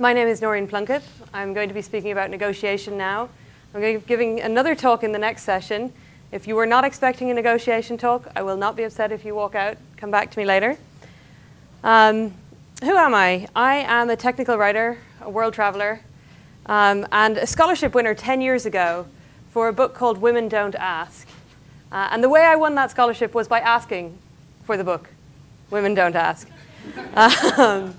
My name is Noreen Plunkett. I'm going to be speaking about negotiation now. I'm going to be giving another talk in the next session. If you were not expecting a negotiation talk, I will not be upset if you walk out. Come back to me later. Um, who am I? I am a technical writer, a world traveler, um, and a scholarship winner 10 years ago for a book called Women Don't Ask. Uh, and the way I won that scholarship was by asking for the book, Women Don't Ask. um,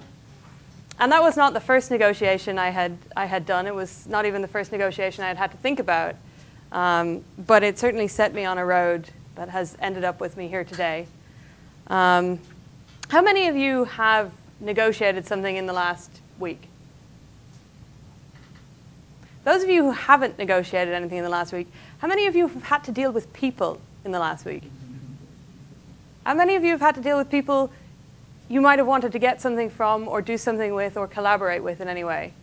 and that was not the first negotiation I had, I had done. It was not even the first negotiation I had had to think about. Um, but it certainly set me on a road that has ended up with me here today. Um, how many of you have negotiated something in the last week? Those of you who haven't negotiated anything in the last week, how many of you have had to deal with people in the last week? How many of you have had to deal with people you might have wanted to get something from or do something with or collaborate with in any way.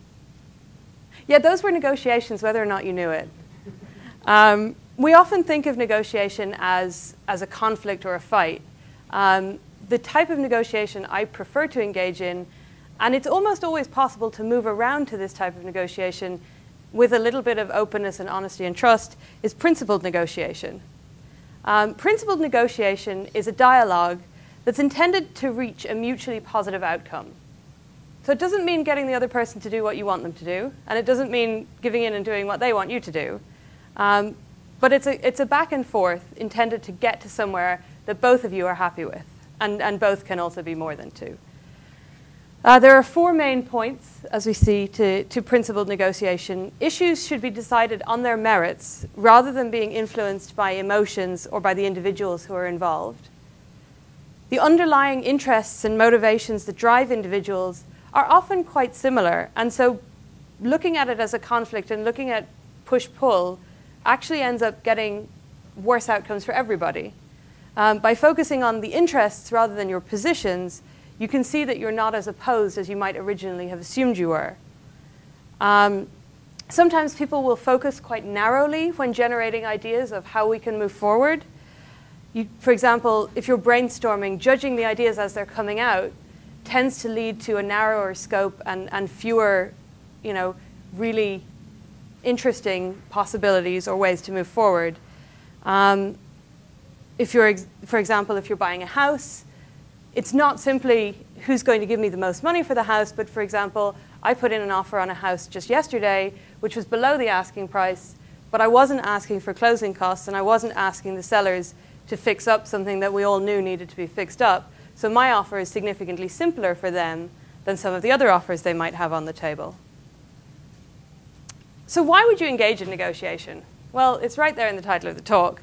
Yeah, those were negotiations, whether or not you knew it. Um, we often think of negotiation as, as a conflict or a fight. Um, the type of negotiation I prefer to engage in, and it's almost always possible to move around to this type of negotiation with a little bit of openness and honesty and trust, is principled negotiation. Um, principled negotiation is a dialogue that's intended to reach a mutually positive outcome. So it doesn't mean getting the other person to do what you want them to do, and it doesn't mean giving in and doing what they want you to do. Um, but it's a, it's a back and forth intended to get to somewhere that both of you are happy with, and, and both can also be more than two. Uh, there are four main points, as we see, to, to principled negotiation. Issues should be decided on their merits rather than being influenced by emotions or by the individuals who are involved. The underlying interests and motivations that drive individuals are often quite similar. And so looking at it as a conflict and looking at push-pull actually ends up getting worse outcomes for everybody. Um, by focusing on the interests rather than your positions, you can see that you're not as opposed as you might originally have assumed you were. Um, sometimes people will focus quite narrowly when generating ideas of how we can move forward. You, for example, if you're brainstorming, judging the ideas as they're coming out tends to lead to a narrower scope and, and fewer, you know, really interesting possibilities or ways to move forward. Um, if you're, for example, if you're buying a house, it's not simply who's going to give me the most money for the house, but for example, I put in an offer on a house just yesterday, which was below the asking price, but I wasn't asking for closing costs and I wasn't asking the sellers to fix up something that we all knew needed to be fixed up. So my offer is significantly simpler for them than some of the other offers they might have on the table. So why would you engage in negotiation? Well, it's right there in the title of the talk.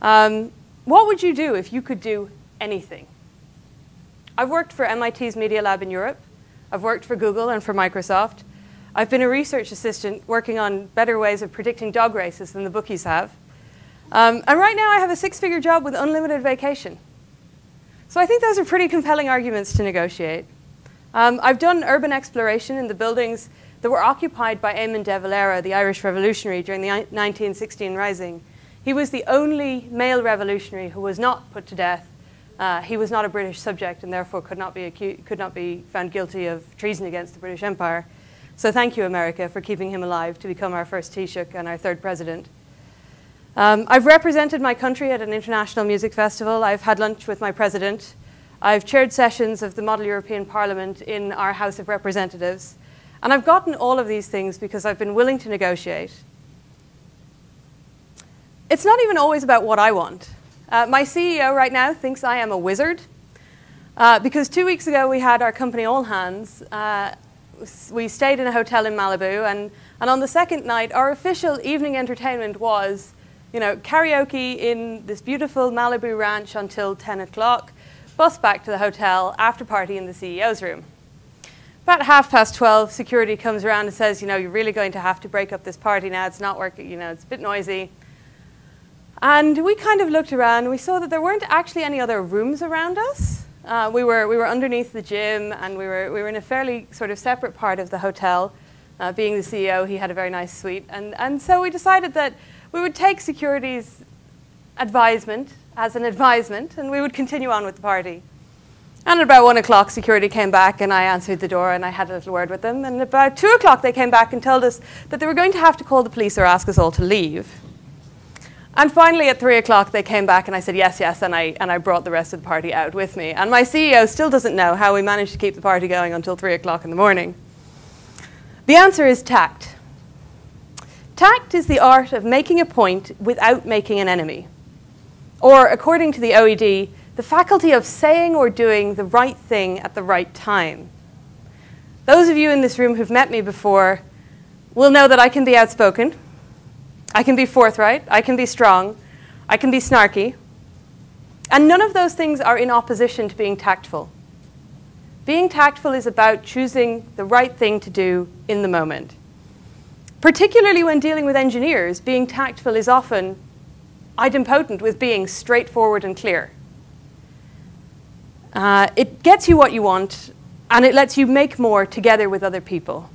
Um, what would you do if you could do anything? I've worked for MIT's Media Lab in Europe. I've worked for Google and for Microsoft. I've been a research assistant working on better ways of predicting dog races than the bookies have. Um, and right now I have a six-figure job with unlimited vacation. So I think those are pretty compelling arguments to negotiate. Um, I've done urban exploration in the buildings that were occupied by Eamon de Valera, the Irish revolutionary during the 1916 Rising. He was the only male revolutionary who was not put to death. Uh, he was not a British subject and therefore could not, be could not be found guilty of treason against the British Empire. So thank you, America, for keeping him alive to become our first Taoiseach and our third president. Um, I've represented my country at an international music festival. I've had lunch with my president. I've chaired sessions of the Model European Parliament in our House of Representatives. And I've gotten all of these things because I've been willing to negotiate. It's not even always about what I want. Uh, my CEO right now thinks I am a wizard uh, because two weeks ago we had our company all hands. Uh, we stayed in a hotel in Malibu, and, and on the second night, our official evening entertainment was you know, karaoke in this beautiful Malibu ranch until 10 o'clock, bus back to the hotel, after party in the CEO's room. About half past 12, security comes around and says, you know, you're really going to have to break up this party now. It's not working, you know, it's a bit noisy. And we kind of looked around and we saw that there weren't actually any other rooms around us. Uh, we, were, we were underneath the gym and we were, we were in a fairly sort of separate part of the hotel. Uh, being the CEO, he had a very nice suite. And, and so we decided that we would take security's advisement as an advisement, and we would continue on with the party. And at about one o'clock, security came back and I answered the door and I had a little word with them. And about two o'clock, they came back and told us that they were going to have to call the police or ask us all to leave. And finally, at three o'clock, they came back and I said, yes, yes, and I, and I brought the rest of the party out with me. And my CEO still doesn't know how we managed to keep the party going until three o'clock in the morning. The answer is tact. Tact is the art of making a point without making an enemy. Or, according to the OED, the faculty of saying or doing the right thing at the right time. Those of you in this room who've met me before will know that I can be outspoken, I can be forthright, I can be strong, I can be snarky, and none of those things are in opposition to being tactful. Being tactful is about choosing the right thing to do in the moment. Particularly when dealing with engineers, being tactful is often idempotent with being straightforward and clear. Uh, it gets you what you want, and it lets you make more together with other people.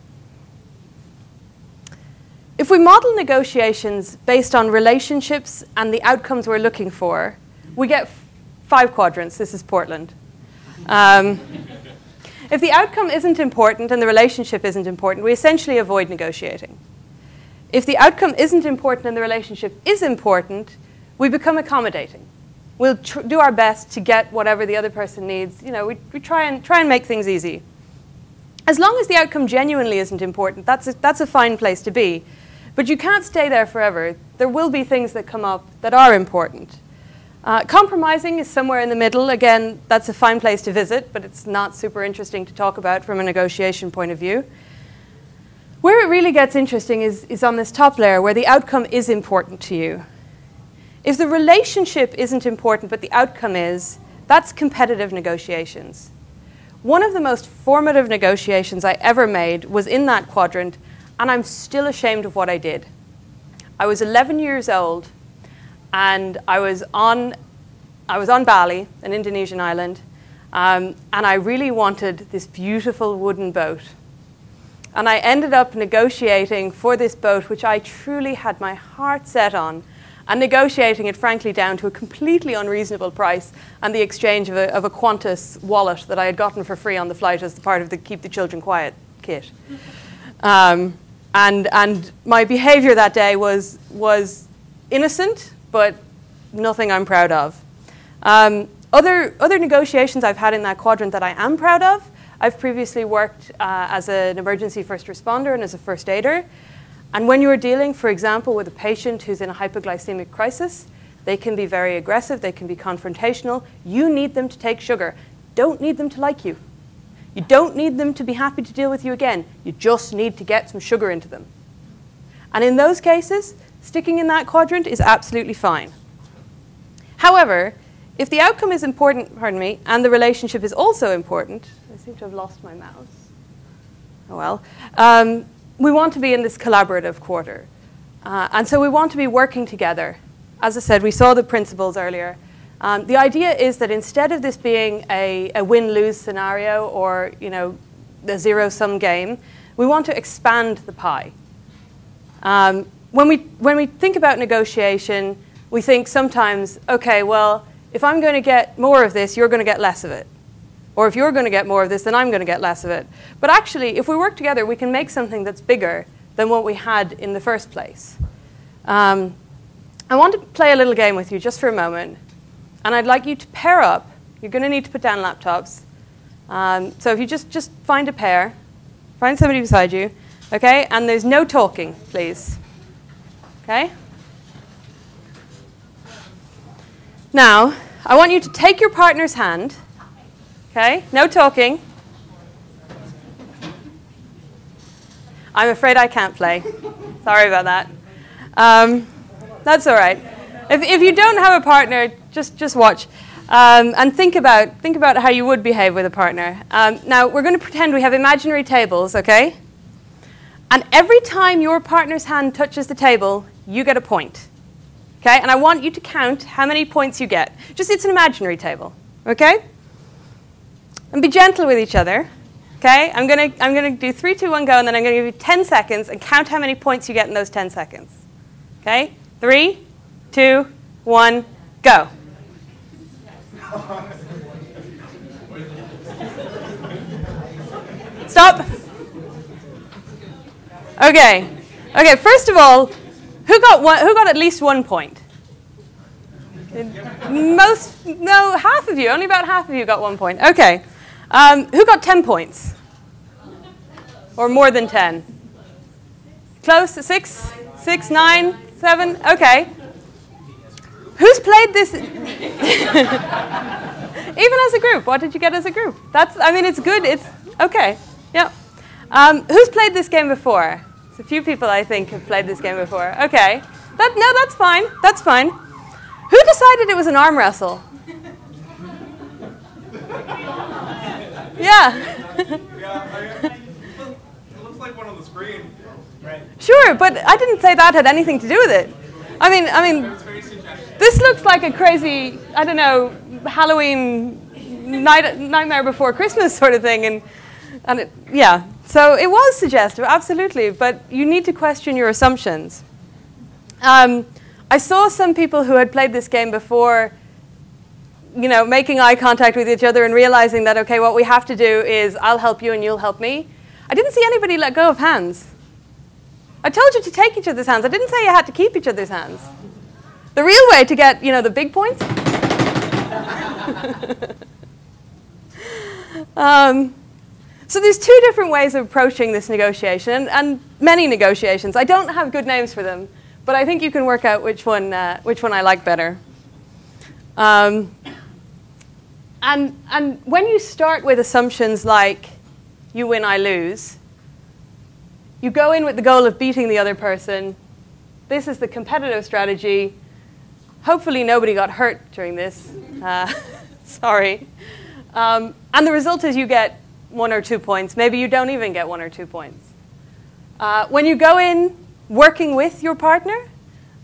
If we model negotiations based on relationships and the outcomes we're looking for, we get five quadrants. This is Portland. Um, if the outcome isn't important and the relationship isn't important, we essentially avoid negotiating. If the outcome isn't important and the relationship is important, we become accommodating we'll do our best to get whatever the other person needs. You know, we, we try, and, try and make things easy. As long as the outcome genuinely isn't important, that's a, that's a fine place to be. But you can't stay there forever. There will be things that come up that are important. Uh, compromising is somewhere in the middle. Again, that's a fine place to visit, but it's not super interesting to talk about from a negotiation point of view. Where it really gets interesting is, is on this top layer, where the outcome is important to you. If the relationship isn't important, but the outcome is, that's competitive negotiations. One of the most formative negotiations I ever made was in that quadrant, and I'm still ashamed of what I did. I was 11 years old, and I was on, I was on Bali, an Indonesian island, um, and I really wanted this beautiful wooden boat. And I ended up negotiating for this boat, which I truly had my heart set on, and negotiating it, frankly, down to a completely unreasonable price and the exchange of a, of a Qantas wallet that I had gotten for free on the flight as part of the Keep the Children Quiet kit. Um, and, and my behavior that day was, was innocent, but nothing I'm proud of. Um, other, other negotiations I've had in that quadrant that I am proud of, I've previously worked uh, as an emergency first responder and as a first aider. And when you're dealing, for example, with a patient who's in a hypoglycemic crisis, they can be very aggressive, they can be confrontational. You need them to take sugar. Don't need them to like you. You don't need them to be happy to deal with you again. You just need to get some sugar into them. And in those cases, sticking in that quadrant is absolutely fine. However, if the outcome is important, pardon me, and the relationship is also important, I seem to have lost my mouse. Oh well. Um, we want to be in this collaborative quarter. Uh, and so we want to be working together. As I said, we saw the principles earlier. Um, the idea is that instead of this being a, a win-lose scenario or you know, the zero-sum game, we want to expand the pie. Um, when, we, when we think about negotiation, we think sometimes, okay, well, if I'm going to get more of this, you're going to get less of it. Or if you're going to get more of this, then I'm going to get less of it. But actually, if we work together, we can make something that's bigger than what we had in the first place. Um, I want to play a little game with you just for a moment. And I'd like you to pair up. You're going to need to put down laptops. Um, so if you just, just find a pair, find somebody beside you, okay? And there's no talking, please. Okay? Now, I want you to take your partner's hand Okay? No talking. I'm afraid I can't play. Sorry about that. Um, that's all right. If, if you don't have a partner, just, just watch. Um, and think about, think about how you would behave with a partner. Um, now, we're going to pretend we have imaginary tables, okay? And every time your partner's hand touches the table, you get a point. Okay? And I want you to count how many points you get. Just it's an imaginary table, okay? And be gentle with each other. Okay? I'm going to I'm gonna do three, two, one, go, and then I'm going to give you 10 seconds and count how many points you get in those 10 seconds. Okay? Three, two, one, go. stop. Okay. Okay, first of all, who got, one, who got at least one point? Most, no, half of you, only about half of you got one point. Okay. Um, who got 10 points? Or more than 10? Close? Six? Six, nine, seven? Okay. Who's played this? Even as a group, what did you get as a group? That's, I mean, it's good. It's okay. Yeah. Um, who's played this game before? a few people I think have played this game before. Okay. That, no, that's fine. That's fine. Who decided it was an arm wrestle? yeah. yeah it looks like one on the screen. Right. Sure, but I didn't say that had anything to do with it. I mean, I mean, this looks like a crazy, I don't know, Halloween night, nightmare before Christmas sort of thing, and and it, yeah. So it was suggestive, absolutely, but you need to question your assumptions. Um, I saw some people who had played this game before, you know, making eye contact with each other and realizing that, okay, what we have to do is I'll help you and you'll help me. I didn't see anybody let go of hands. I told you to take each other's hands. I didn't say you had to keep each other's hands. The real way to get, you know, the big points. um, so there's two different ways of approaching this negotiation, and, and, many negotiations. I don't have good names for them, but I think you can work out which one, uh, which one I like better. Um, and, and when you start with assumptions like you win, I lose, you go in with the goal of beating the other person. This is the competitive strategy. Hopefully nobody got hurt during this. Uh, sorry. Um, and the result is you get one or two points. Maybe you don't even get one or two points. Uh, when you go in working with your partner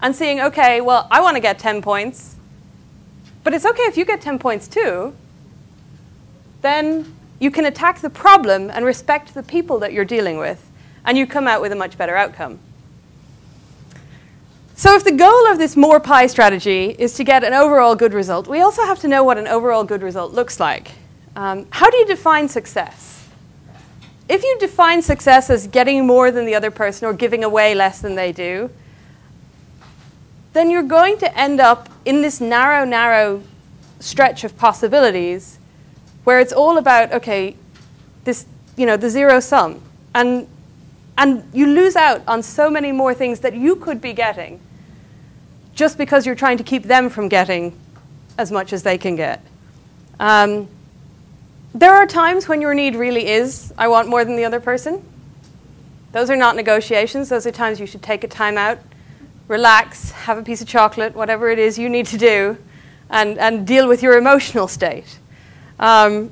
and seeing, okay, well, I want to get 10 points, but it's okay if you get 10 points too, then you can attack the problem and respect the people that you're dealing with and you come out with a much better outcome. So if the goal of this more pie strategy is to get an overall good result, we also have to know what an overall good result looks like. Um, how do you define success? If you define success as getting more than the other person or giving away less than they do, then you're going to end up in this narrow, narrow stretch of possibilities where it's all about, okay, this, you know, the zero sum. And and you lose out on so many more things that you could be getting just because you're trying to keep them from getting as much as they can get. Um, there are times when your need really is, I want more than the other person. Those are not negotiations. Those are times you should take a time out, relax, have a piece of chocolate, whatever it is you need to do, and, and deal with your emotional state. Um,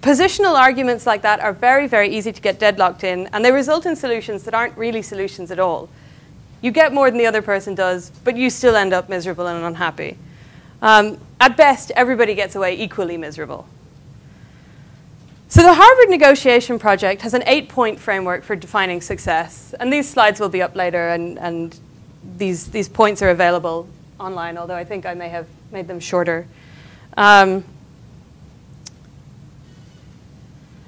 Positional arguments like that are very, very easy to get deadlocked in, and they result in solutions that aren't really solutions at all. You get more than the other person does, but you still end up miserable and unhappy. Um, at best, everybody gets away equally miserable. So the Harvard Negotiation Project has an eight-point framework for defining success, and these slides will be up later, and, and these, these points are available online, although I think I may have made them shorter. Um,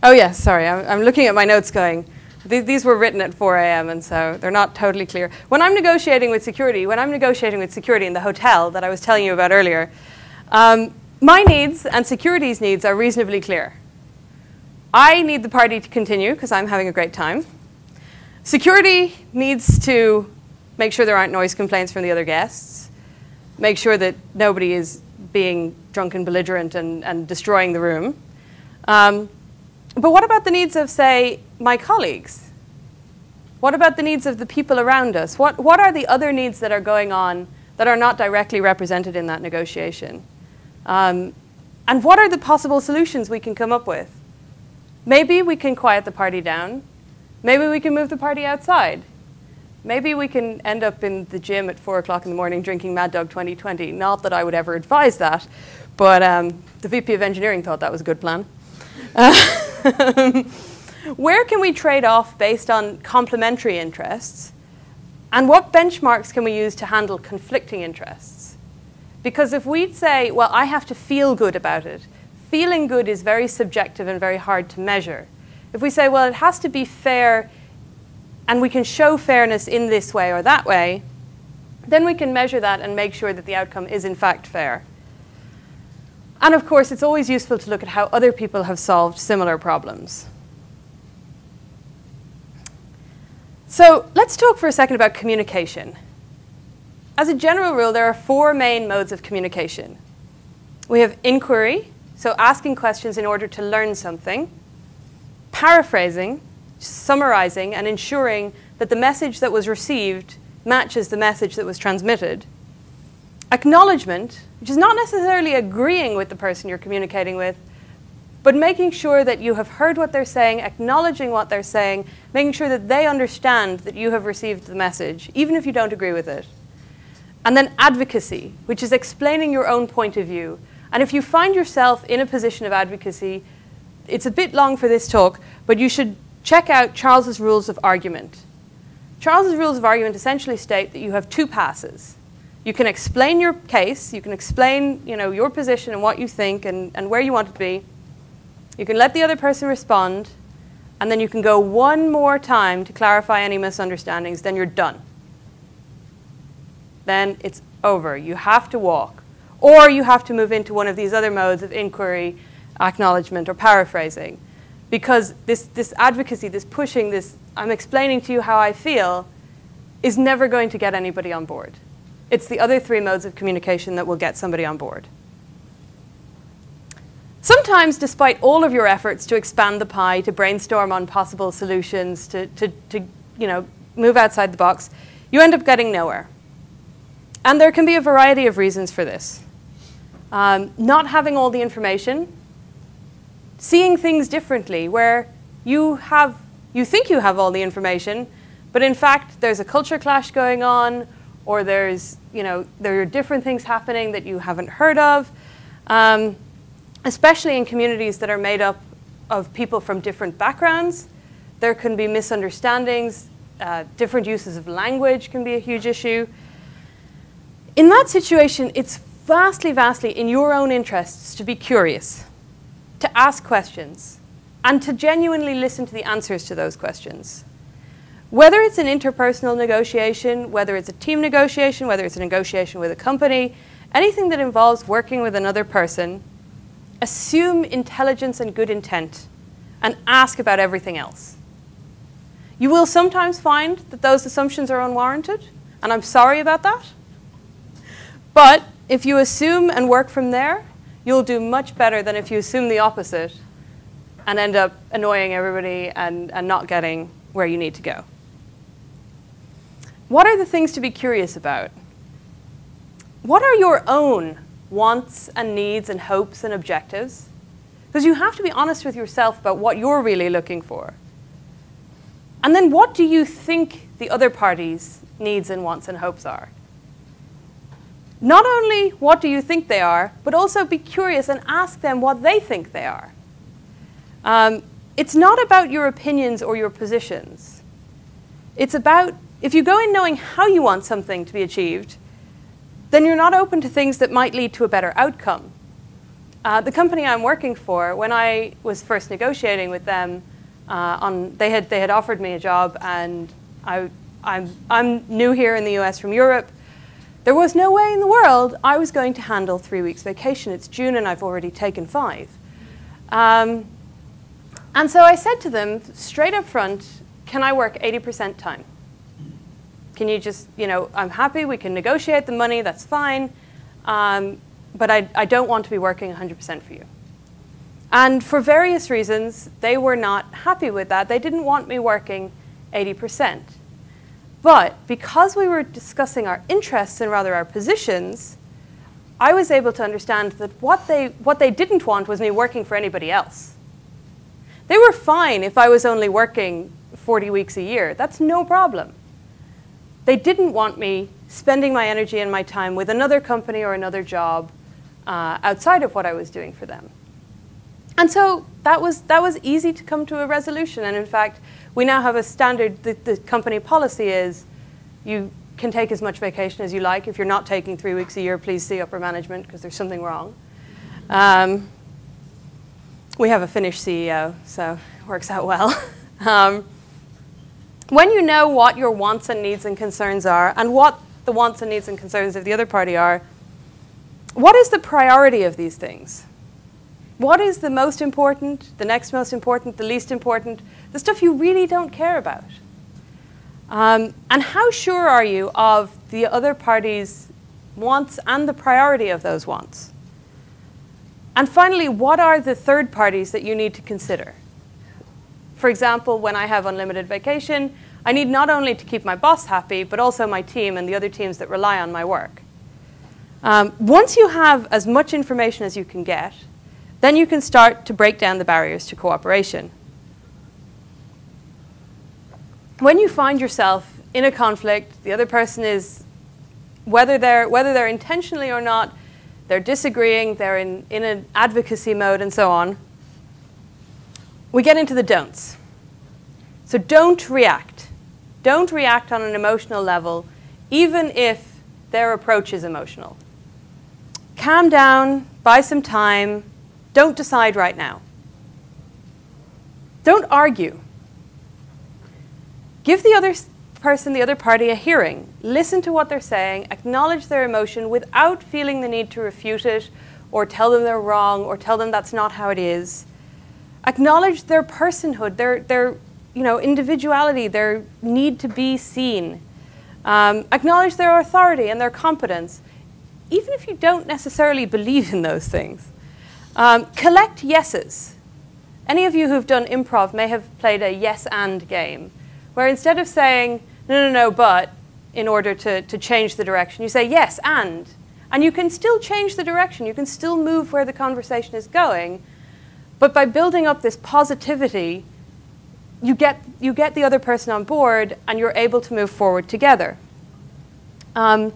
Oh, yes, sorry. I'm, I'm looking at my notes going, th these were written at 4 a.m., and so they're not totally clear. When I'm negotiating with security, when I'm negotiating with security in the hotel that I was telling you about earlier, um, my needs and security's needs are reasonably clear. I need the party to continue because I'm having a great time. Security needs to make sure there aren't noise complaints from the other guests, make sure that nobody is being drunk and belligerent and, and destroying the room. Um, but what about the needs of, say, my colleagues? What about the needs of the people around us? What, what are the other needs that are going on that are not directly represented in that negotiation? Um, and what are the possible solutions we can come up with? Maybe we can quiet the party down. Maybe we can move the party outside. Maybe we can end up in the gym at 4 o'clock in the morning drinking Mad Dog 2020. Not that I would ever advise that, but um, the VP of Engineering thought that was a good plan. Uh, Where can we trade off based on complementary interests? And what benchmarks can we use to handle conflicting interests? Because if we'd say, well, I have to feel good about it, feeling good is very subjective and very hard to measure. If we say, well, it has to be fair and we can show fairness in this way or that way, then we can measure that and make sure that the outcome is in fact fair. And of course, it's always useful to look at how other people have solved similar problems. So let's talk for a second about communication. As a general rule, there are four main modes of communication. We have inquiry, so asking questions in order to learn something, paraphrasing, summarizing, and ensuring that the message that was received matches the message that was transmitted, acknowledgement, which is not necessarily agreeing with the person you're communicating with, but making sure that you have heard what they're saying, acknowledging what they're saying, making sure that they understand that you have received the message, even if you don't agree with it. And then advocacy, which is explaining your own point of view. And if you find yourself in a position of advocacy, it's a bit long for this talk, but you should check out Charles's rules of argument. Charles's rules of argument essentially state that you have two passes. You can explain your case, you can explain you know, your position and what you think and, and where you want it to be. You can let the other person respond, and then you can go one more time to clarify any misunderstandings, then you're done then it's over. You have to walk. Or you have to move into one of these other modes of inquiry, acknowledgement, or paraphrasing. Because this, this advocacy, this pushing, this I'm explaining to you how I feel, is never going to get anybody on board. It's the other three modes of communication that will get somebody on board. Sometimes, despite all of your efforts to expand the pie, to brainstorm on possible solutions, to, to, to you know, move outside the box, you end up getting nowhere. And there can be a variety of reasons for this. Um, not having all the information, seeing things differently, where you, have, you think you have all the information, but in fact there's a culture clash going on, or there's, you know, there are different things happening that you haven't heard of, um, especially in communities that are made up of people from different backgrounds. There can be misunderstandings, uh, different uses of language can be a huge issue. In that situation, it's vastly, vastly in your own interests to be curious, to ask questions, and to genuinely listen to the answers to those questions. Whether it's an interpersonal negotiation, whether it's a team negotiation, whether it's a negotiation with a company, anything that involves working with another person, assume intelligence and good intent and ask about everything else. You will sometimes find that those assumptions are unwarranted, and I'm sorry about that. But if you assume and work from there, you'll do much better than if you assume the opposite and end up annoying everybody and, and not getting where you need to go. What are the things to be curious about? What are your own wants and needs and hopes and objectives? Because you have to be honest with yourself about what you're really looking for. And then what do you think the other party's needs and wants and hopes are? Not only what do you think they are, but also be curious and ask them what they think they are. Um, it's not about your opinions or your positions. It's about, if you go in knowing how you want something to be achieved, then you're not open to things that might lead to a better outcome. Uh, the company I'm working for, when I was first negotiating with them, uh, on, they, had, they had offered me a job, and I, I'm, I'm new here in the US from Europe. There was no way in the world I was going to handle three weeks vacation. It's June and I've already taken five. Um, and so I said to them straight up front, can I work 80% time? Can you just, you know, I'm happy, we can negotiate the money, that's fine, um, but I, I don't want to be working 100% for you. And for various reasons, they were not happy with that. They didn't want me working 80%. But because we were discussing our interests and rather our positions, I was able to understand that what they, what they didn't want was me working for anybody else. They were fine if I was only working 40 weeks a year. That's no problem. They didn't want me spending my energy and my time with another company or another job uh, outside of what I was doing for them. And so that was, that was easy to come to a resolution. And in fact, we now have a standard, the, the company policy is you can take as much vacation as you like. If you're not taking three weeks a year, please see upper management because there's something wrong. Um, we have a Finnish CEO, so it works out well. um, when you know what your wants and needs and concerns are, and what the wants and needs and concerns of the other party are, what is the priority of these things? What is the most important, the next most important, the least important, the stuff you really don't care about? Um, and how sure are you of the other party's wants and the priority of those wants? And finally, what are the third parties that you need to consider? For example, when I have unlimited vacation, I need not only to keep my boss happy, but also my team and the other teams that rely on my work. Um, once you have as much information as you can get, then you can start to break down the barriers to cooperation. When you find yourself in a conflict, the other person is, whether they're, whether they're intentionally or not, they're disagreeing, they're in, in an advocacy mode, and so on, we get into the don'ts. So don't react. Don't react on an emotional level, even if their approach is emotional calm down, buy some time, don't decide right now. Don't argue. Give the other person, the other party, a hearing. Listen to what they're saying, acknowledge their emotion without feeling the need to refute it or tell them they're wrong or tell them that's not how it is. Acknowledge their personhood, their, their you know, individuality, their need to be seen. Um, acknowledge their authority and their competence even if you don't necessarily believe in those things. Um, collect yeses. Any of you who've done improv may have played a yes and game, where instead of saying, no, no, no, but, in order to, to change the direction, you say yes and. And you can still change the direction, you can still move where the conversation is going, but by building up this positivity, you get, you get the other person on board and you're able to move forward together. Um,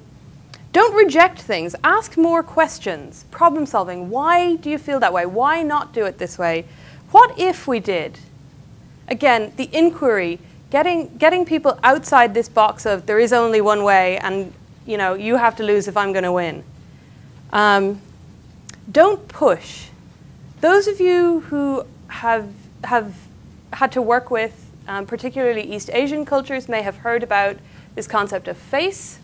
don't reject things. Ask more questions. Problem solving. Why do you feel that way? Why not do it this way? What if we did? Again, the inquiry, getting, getting people outside this box of there is only one way and you know, you have to lose if I'm going to win. Um, don't push. Those of you who have, have had to work with um, particularly East Asian cultures may have heard about this concept of face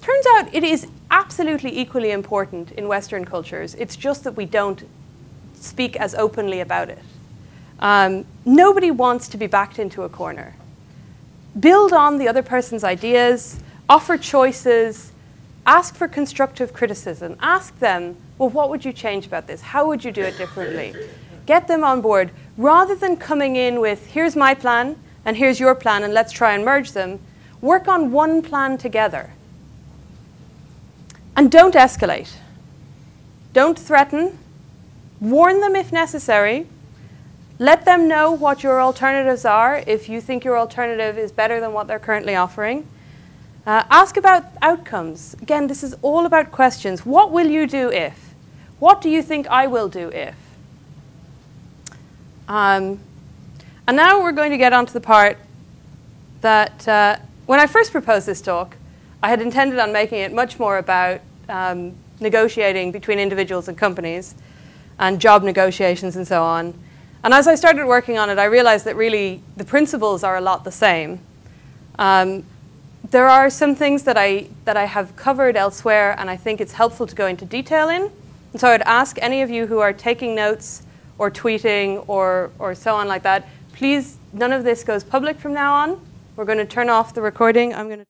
Turns out it is absolutely equally important in Western cultures. It's just that we don't speak as openly about it. Um, nobody wants to be backed into a corner. Build on the other person's ideas, offer choices, ask for constructive criticism. Ask them, well, what would you change about this? How would you do it differently? Get them on board. Rather than coming in with, here's my plan, and here's your plan, and let's try and merge them, work on one plan together. And don't escalate. Don't threaten. Warn them if necessary. Let them know what your alternatives are if you think your alternative is better than what they're currently offering. Uh, ask about outcomes. Again, this is all about questions. What will you do if? What do you think I will do if? Um, and now we're going to get on to the part that uh, when I first proposed this talk, I had intended on making it much more about um, negotiating between individuals and companies and job negotiations and so on. And as I started working on it, I realized that really the principles are a lot the same. Um, there are some things that I, that I have covered elsewhere, and I think it's helpful to go into detail in. And so I'd ask any of you who are taking notes or tweeting or, or so on like that, please, none of this goes public from now on. We're going to turn off the recording. I'm going to